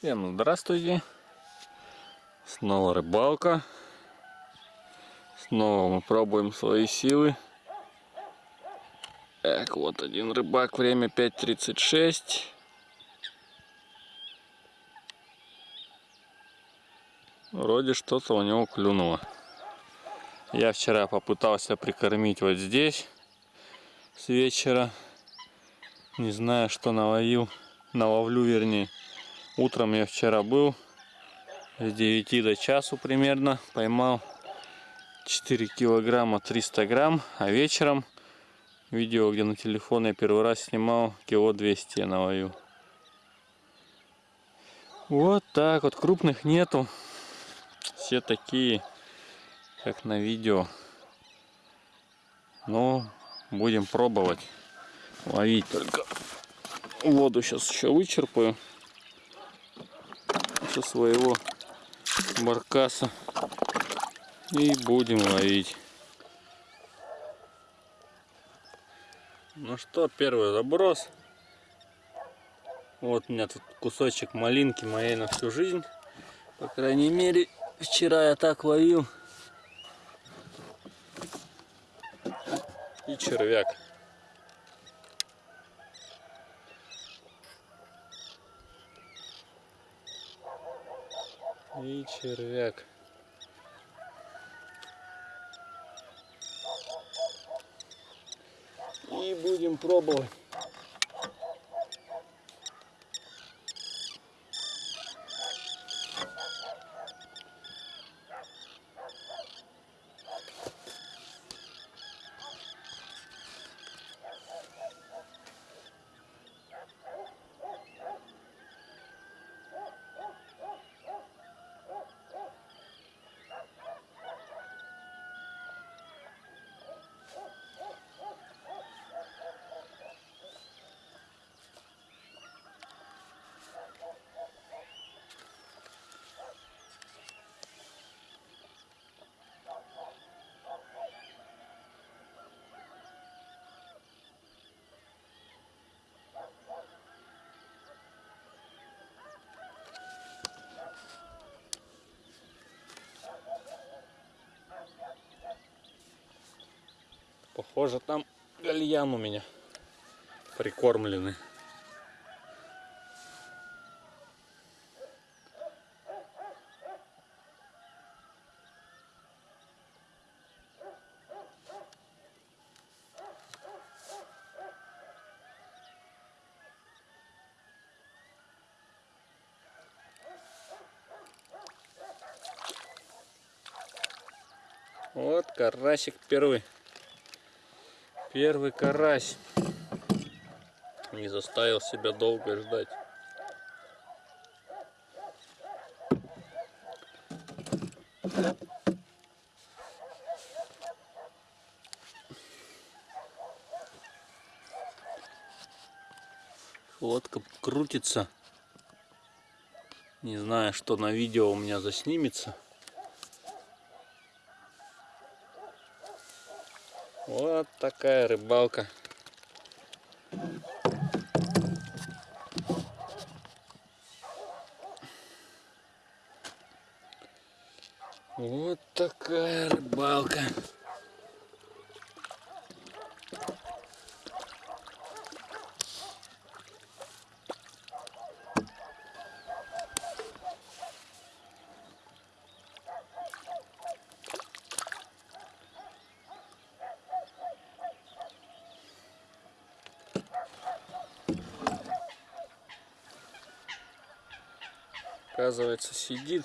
Всем здравствуйте. Снова рыбалка. Снова мы пробуем свои силы. Так, вот один рыбак, время 5.36. Вроде что-то у него клюнуло. Я вчера попытался прикормить вот здесь с вечера. Не знаю, что наловил. Наловлю, вернее. Утром я вчера был. С 9 до часу примерно. Поймал 4 килограмма 300 грамм. А вечером видео, где на телефон я первый раз снимал, кило 200 я наловил. Вот так вот. Крупных нету. Все такие как на видео. Но будем пробовать ловить только. Воду сейчас еще вычерпаю со своего баркаса и будем ловить. Ну что, первый заброс. Вот у меня тут кусочек малинки моей на всю жизнь. По крайней мере, вчера я так ловил. и червяк. И червяк. И будем пробовать. Похоже, там гальян у меня прикормленный. Вот карасик первый. Первый карась. Не заставил себя долго ждать. Лодка крутится. Не знаю, что на видео у меня заснимется. Вот такая рыбалка. Вот такая рыбалка. Оказывается сидит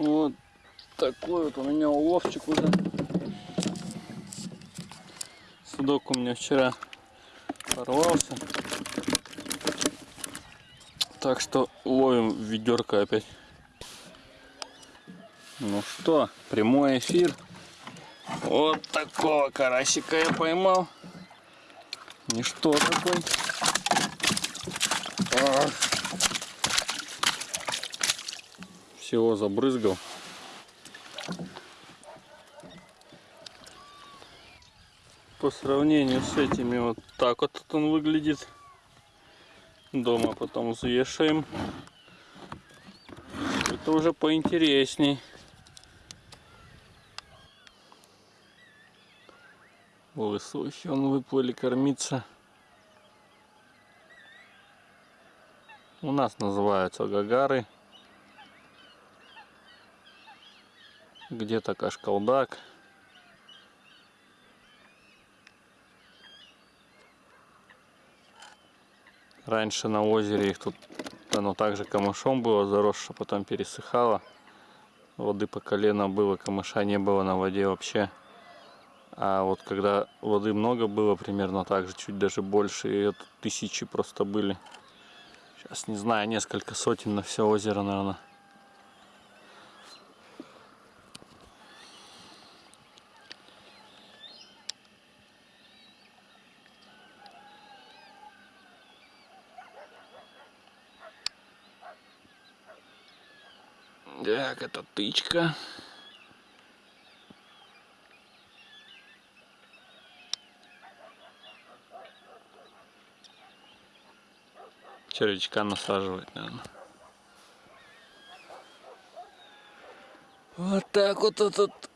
Вот такой вот у меня уловчик уже. судок у меня вчера порвался. Так что ловим ведерко опять. Ну что, прямой эфир. Вот такого карасика я поймал. Ничто такой. Ах. Всего забрызгал. По сравнению с этими вот так вот он выглядит. Дома потом взвешаем. Это уже поинтересней. Лысухи он выплыли кормиться. У нас называются гагары. Где-то кашкалдак. Раньше на озере их тут оно также камышом было заросшее, потом пересыхало. Воды по колено было, камыша не было на воде вообще. А вот когда воды много было, примерно так же, чуть даже больше, и это тысячи просто были. Сейчас не знаю, несколько сотен на все озеро, наверное. Так, это тычка. червячка насаживать, наверное. Вот так вот этот.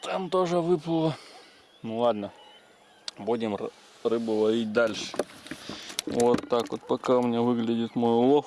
Там тоже выплыло. Ну ладно, будем рыбу ловить дальше. Вот так вот пока у меня выглядит мой улов.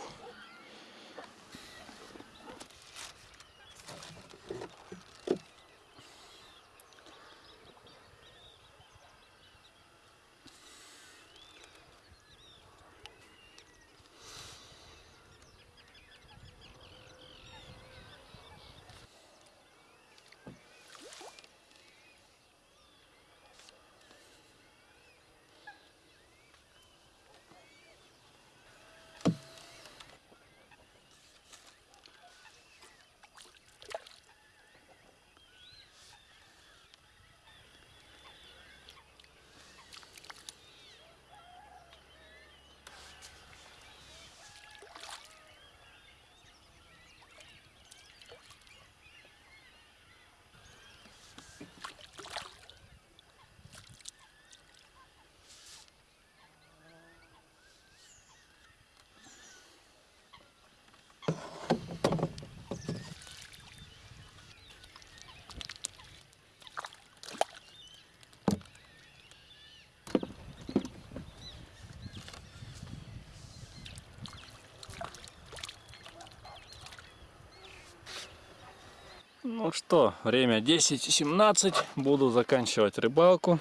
Ну что, время 10.17. Буду заканчивать рыбалку.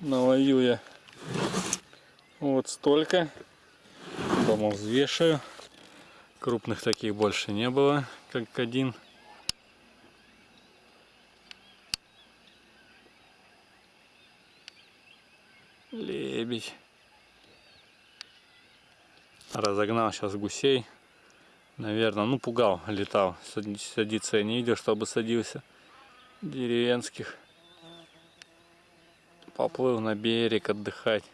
Наловил я вот столько. Дома взвешаю. Крупных таких больше не было, как один. Лебедь. Разогнал сейчас гусей наверное, ну пугал, летал. Садиться я не видел, чтобы садился. Деревенских. Поплыл на берег отдыхать.